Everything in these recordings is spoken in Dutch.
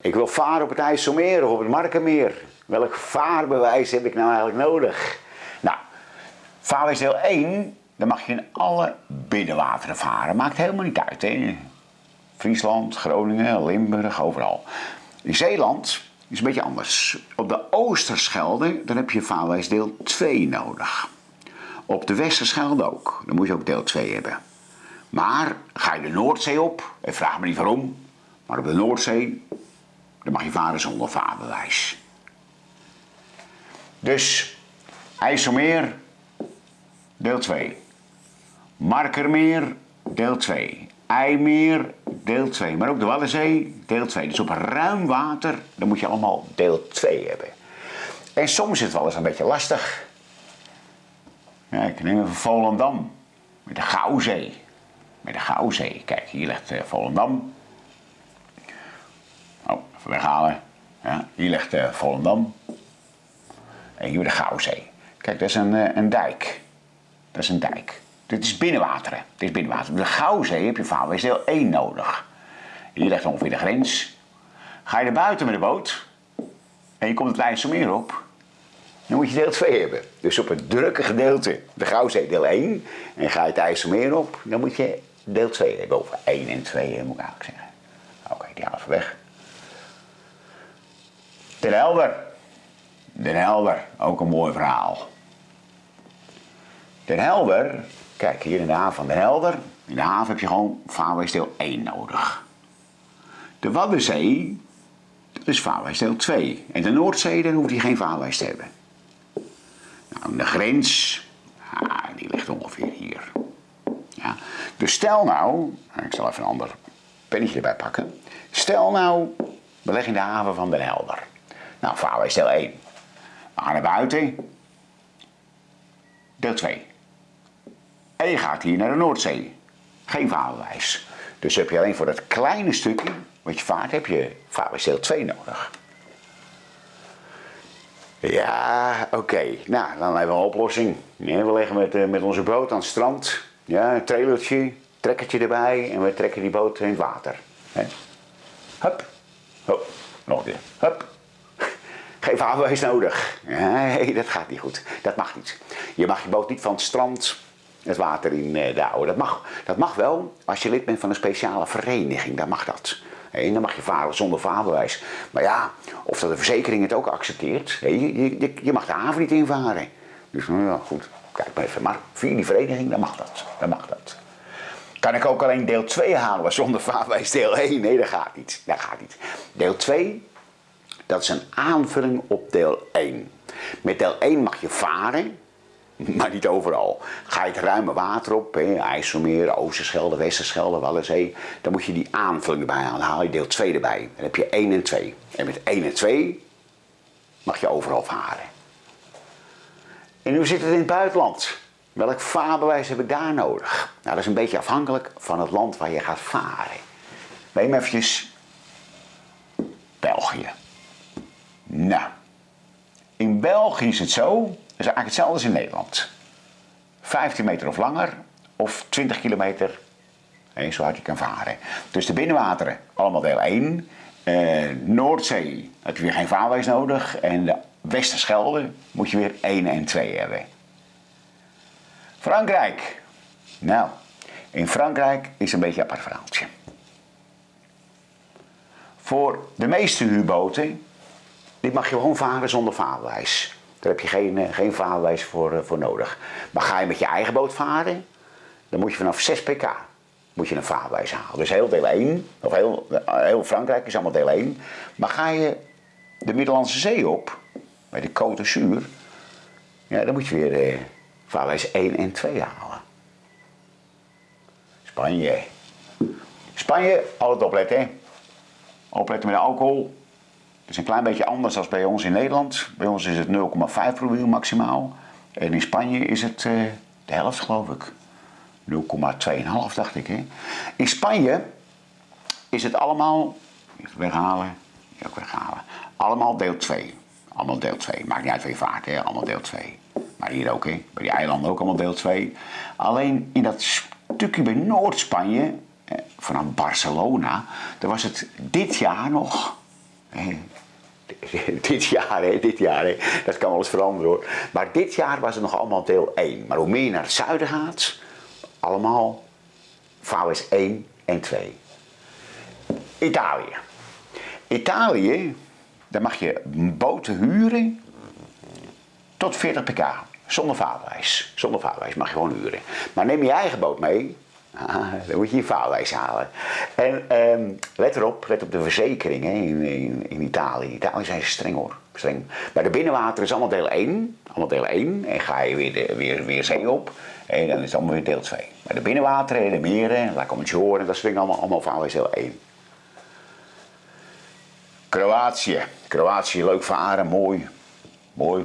Ik wil varen op het IJsselmeer of op het Markermeer. Welk vaarbewijs heb ik nou eigenlijk nodig? Nou, vaarbewijs deel 1, dan mag je in alle binnenwateren varen. Maakt helemaal niet uit. Hè? Friesland, Groningen, Limburg, overal. In Zeeland is een beetje anders. Op de Oosterschelde, dan heb je vaarbewijs deel 2 nodig. Op de Westerschelde ook. Dan moet je ook deel 2 hebben. Maar ga je de Noordzee op, en vraag me niet waarom, maar op de Noordzee dan mag je varen zonder vaarbewijs. Dus IJsselmeer, deel 2. Markermeer, deel 2. IJmeer, deel 2. Maar ook de Waddenzee, deel 2. Dus op ruim water, dan moet je allemaal deel 2 hebben. En soms is het wel eens een beetje lastig. Ja, ik neem even Volendam, met de Gouwzee. Met de Gouwzee. Kijk, hier ligt uh, Volendam. Weghalen. Ja, hier ligt uh, Volendam. En hier de Gouwzee. Kijk, dat is een, uh, een dijk. Dat is een dijk. Dit is binnenwateren. Dit is binnenwater. De Gouwzee heb je vaarwees deel 1 nodig. Hier ligt ongeveer de grens. Ga je er buiten met de boot en je komt het IJsselmeer op, dan moet je deel 2 hebben. Dus op het drukke gedeelte, de Gouwzee deel 1, en ga je het IJsselmeer op, dan moet je deel 2 hebben. Of 1 en 2 moet ik eigenlijk zeggen. Oké, die halen even weg. Den Helder. Den Helder, ook een mooi verhaal. Den Helder, kijk hier in de haven van Den Helder. In de haven heb je gewoon vaarwijsdeel 1 nodig. De Waddenzee, dat is vaarwijsdeel 2. En de Noordzee, dan hoef je geen vaarwijs te hebben. Nou, de grens, ah, die ligt ongeveer hier. Ja. Dus stel nou, ik zal even een ander pennetje erbij pakken. Stel nou, we leggen de haven van Den Helder. Nou, vaarwijs deel 1. We gaan naar buiten. Deel 2. En je gaat hier naar de Noordzee. Geen vaarwijs. Dus heb je alleen voor dat kleine stukje wat je vaart, heb je vaarwijs deel 2 nodig. Ja, oké. Nou, dan hebben we een oplossing. We liggen met, uh, met onze boot aan het strand. Ja, een trailertje, trekkertje erbij en we trekken die boot in het water. He. Hup. Oh, nog een keer. Hup. Geen vaarbewijs nodig. Nee, dat gaat niet goed. Dat mag niet. Je mag je boot niet van het strand het water in uh, douwen. Dat mag, dat mag wel als je lid bent van een speciale vereniging. Dan mag dat. En dan mag je varen zonder vaarbewijs. Maar ja, of dat de verzekering het ook accepteert. Je, je, je mag de haven niet invaren. Dus nou ja, goed. Kijk maar even. Maar via die vereniging, dan mag dat. Dan mag dat. Kan ik ook alleen deel 2 halen zonder vaarwijs deel 1? Nee, dat gaat niet. Dat gaat niet. Deel 2 dat is een aanvulling op deel 1. Met deel 1 mag je varen, maar niet overal. Ga je het ruime water op, hè, IJsselmeer, Oosterschelde, Westerschelde, Waddenzee, dan moet je die aanvulling erbij halen. Dan haal je deel 2 erbij. Dan heb je 1 en 2. En met 1 en 2 mag je overal varen. En nu zit het in het buitenland. Welk vaarbewijs heb ik daar nodig? Nou, dat is een beetje afhankelijk van het land waar je gaat varen. Neem eventjes België. Nou, in België is het zo, dat is eigenlijk hetzelfde als in Nederland. 15 meter of langer, of 20 kilometer, zo hard je kan varen. Dus de binnenwateren, allemaal deel 1. Eh, Noordzee heb je weer geen vaarwijs nodig. En de Westerschelde moet je weer 1 en 2 hebben. Frankrijk. Nou, in Frankrijk is een beetje een apart verhaaltje. Voor de meeste huurboten dit mag je gewoon varen zonder vaarbewijs. Daar heb je geen, uh, geen vaarbewijs voor, uh, voor nodig. Maar ga je met je eigen boot varen, dan moet je vanaf 6 pk moet je een vaarbewijs halen. Dus heel deel 1, of heel, heel Frankrijk is allemaal deel 1. Maar ga je de Middellandse Zee op, bij de Côte d'Azur, ja, dan moet je weer uh, vaarbewijs 1 en 2 halen. Spanje. Spanje, altijd opletten. Opletten met alcohol. Het is een klein beetje anders dan bij ons in Nederland. Bij ons is het 0,5 promiel maximaal. En in Spanje is het uh, de helft geloof ik. 0,2,5 dacht ik. Hè. In Spanje is het allemaal, weghalen, ook weghalen, allemaal deel 2. Allemaal deel 2. Maakt niet uit je vaart, hè. allemaal deel 2. Maar hier ook, hè. bij die eilanden ook allemaal deel 2. Alleen in dat stukje bij Noord-Spanje, vanaf Barcelona, daar was het dit jaar nog dit jaar, hè, dit jaar, hè. dat kan wel eens veranderen hoor. Maar dit jaar was het nog allemaal deel 1. Maar hoe meer je naar het zuiden gaat, allemaal VWS 1 en 2. Italië. Italië, daar mag je boten huren tot 40 pk. Zonder vaarwijs. Zonder vaarwijs mag je gewoon huren. Maar neem je eigen boot mee, ah, dan moet je je vaarwijs halen. En ehm, let erop, let op de verzekeringen in, in, in, Italië. In Italië zijn ze streng hoor. Streng. Bij de binnenwater is allemaal deel 1. Allemaal deel 1. En ga je weer, de, weer, weer zee op. En dan is het allemaal weer deel 2. Bij de binnenwateren, de meren, La Commissione, dat soort allemaal, allemaal vaarwijs deel 1. Kroatië. Kroatië, leuk varen, mooi. Mooi.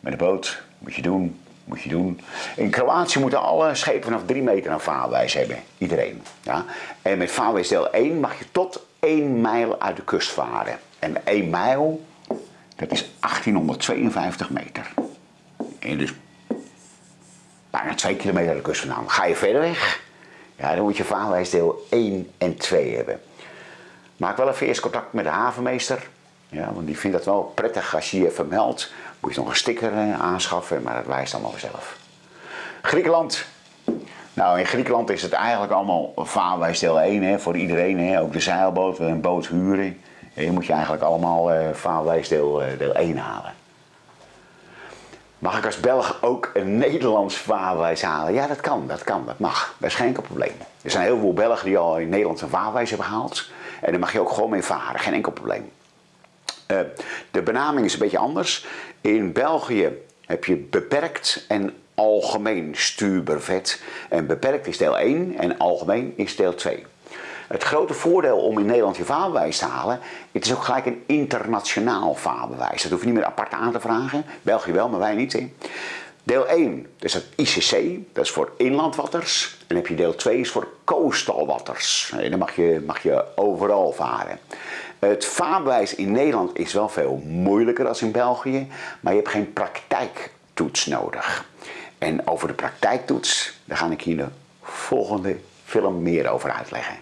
Met de boot. Moet je doen. Doen. In Kroatië moeten alle schepen vanaf 3 meter een vaarwijs hebben. Iedereen. Ja? En met vaarwijs deel 1 mag je tot 1 mijl uit de kust varen. En 1 mijl, dat is 1852 meter. En dus bijna 2 kilometer uit de kust vandaan. Ga je verder weg, ja, dan moet je vaarwijs deel 1 en 2 hebben. Maak wel even eerst contact met de havenmeester. Ja, want die vindt het wel prettig als je je even meldt. Moet je nog een sticker eh, aanschaffen, maar dat wijst allemaal vanzelf. Griekenland. Nou, in Griekenland is het eigenlijk allemaal vaarwijs deel 1 hè, voor iedereen. Hè. Ook de zeilboot, een boot huren. Je moet je eigenlijk allemaal uh, vaarwijs uh, deel 1 halen. Mag ik als Belg ook een Nederlands vaarwijs halen? Ja, dat kan, dat kan, dat mag. Dat is geen enkel probleem. Er zijn heel veel Belgen die al in Nederland een vaarwijs hebben gehaald. En daar mag je ook gewoon mee varen, geen enkel probleem. Uh, de benaming is een beetje anders. In België heb je beperkt en algemeen stuurbervet. En beperkt is deel 1 en algemeen is deel 2. Het grote voordeel om in Nederland je vaarbewijs te halen, het is ook gelijk een internationaal vaarbewijs. Dat hoef je niet meer apart aan te vragen. België wel, maar wij niet. Deel 1, dat is het ICC, dat is voor inlandwatters. En heb je deel 2, is voor coastal waters. En dan mag je, mag je overal varen. Het vaarbewijs in Nederland is wel veel moeilijker dan in België, maar je hebt geen praktijktoets nodig. En over de praktijktoets, daar ga ik hier de volgende film meer over uitleggen.